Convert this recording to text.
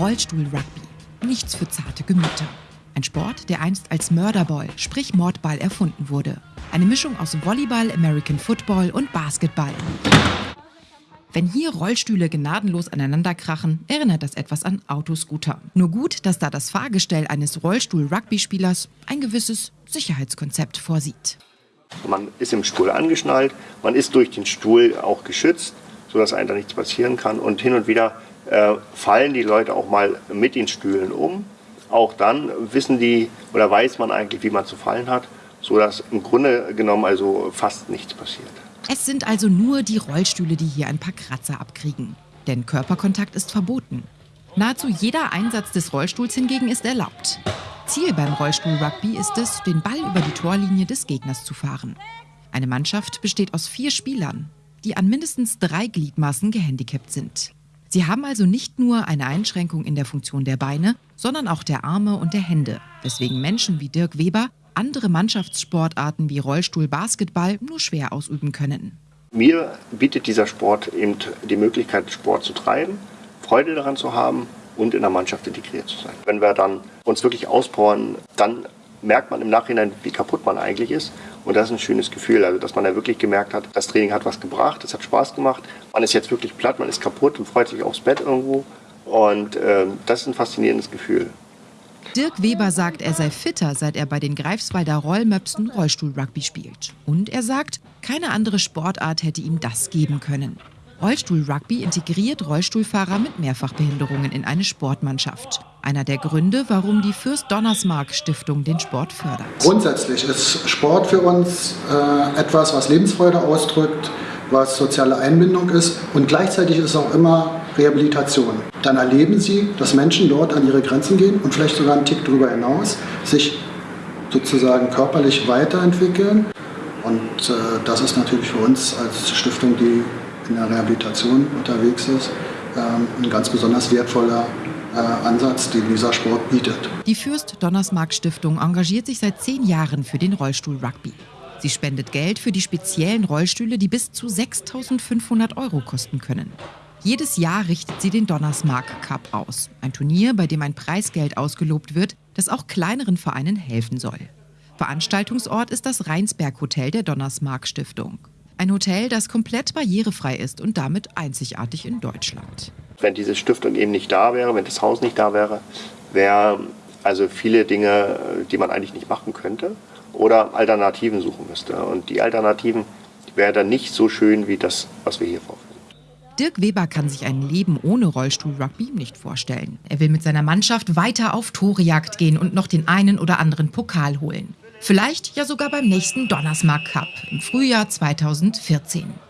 Rollstuhl-Rugby. Nichts für zarte Gemüter. Ein Sport, der einst als Mörderball, sprich Mordball, erfunden wurde. Eine Mischung aus Volleyball, American Football und Basketball. Wenn hier Rollstühle gnadenlos aneinanderkrachen, erinnert das etwas an Autoscooter. Nur gut, dass da das Fahrgestell eines Rollstuhl-Rugby-Spielers ein gewisses Sicherheitskonzept vorsieht. Man ist im Stuhl angeschnallt, man ist durch den Stuhl auch geschützt, sodass einem da nichts passieren kann. Und hin und wieder äh, fallen die Leute auch mal mit den Stühlen um. Auch dann wissen die oder weiß man eigentlich, wie man zu fallen hat, sodass im Grunde genommen also fast nichts passiert. Es sind also nur die Rollstühle, die hier ein paar Kratzer abkriegen. Denn Körperkontakt ist verboten. Nahezu jeder Einsatz des Rollstuhls hingegen ist erlaubt. Ziel beim Rollstuhl-Rugby ist es, den Ball über die Torlinie des Gegners zu fahren. Eine Mannschaft besteht aus vier Spielern, die an mindestens drei Gliedmaßen gehandicapt sind. Sie haben also nicht nur eine Einschränkung in der Funktion der Beine, sondern auch der Arme und der Hände, weswegen Menschen wie Dirk Weber andere Mannschaftssportarten wie Rollstuhl, Basketball nur schwer ausüben können. Mir bietet dieser Sport eben die Möglichkeit, Sport zu treiben, Freude daran zu haben und in der Mannschaft integriert zu sein. Wenn wir dann uns wirklich auspowern, dann merkt man im Nachhinein, wie kaputt man eigentlich ist. Und das ist ein schönes Gefühl, also dass man da wirklich gemerkt hat, das Training hat was gebracht, es hat Spaß gemacht. Man ist jetzt wirklich platt, man ist kaputt und freut sich aufs Bett irgendwo. Und äh, das ist ein faszinierendes Gefühl. Dirk Weber sagt, er sei fitter, seit er bei den Greifswalder Rollmöpsen Rollstuhl-Rugby spielt. Und er sagt, keine andere Sportart hätte ihm das geben können. Rollstuhl-Rugby integriert Rollstuhlfahrer mit Mehrfachbehinderungen in eine Sportmannschaft. Einer der Gründe, warum die Fürst Donnersmarck Stiftung den Sport fördert. Grundsätzlich ist Sport für uns äh, etwas, was Lebensfreude ausdrückt, was soziale Einbindung ist und gleichzeitig ist es auch immer Rehabilitation. Dann erleben sie, dass Menschen dort an ihre Grenzen gehen und vielleicht sogar einen Tick darüber hinaus sich sozusagen körperlich weiterentwickeln. Und äh, das ist natürlich für uns als Stiftung, die in der Rehabilitation unterwegs ist, ähm, ein ganz besonders wertvoller äh, Ansatz, den dieser Sport bietet. Die Fürst Donnersmarck Stiftung engagiert sich seit zehn Jahren für den Rollstuhl Rugby. Sie spendet Geld für die speziellen Rollstühle, die bis zu 6.500 Euro kosten können. Jedes Jahr richtet sie den Donnersmark Cup aus. Ein Turnier, bei dem ein Preisgeld ausgelobt wird, das auch kleineren Vereinen helfen soll. Veranstaltungsort ist das Rheinsberg Hotel der Donnersmark Stiftung. Ein Hotel, das komplett barrierefrei ist und damit einzigartig in Deutschland. Wenn diese Stiftung eben nicht da wäre, wenn das Haus nicht da wäre, wäre also viele Dinge, die man eigentlich nicht machen könnte oder Alternativen suchen müsste. Und die Alternativen wären dann nicht so schön wie das, was wir hier vorfinden. Dirk Weber kann sich ein Leben ohne Rollstuhl-Rugby nicht vorstellen. Er will mit seiner Mannschaft weiter auf Torejagd gehen und noch den einen oder anderen Pokal holen. Vielleicht ja sogar beim nächsten Donnersmark Cup im Frühjahr 2014.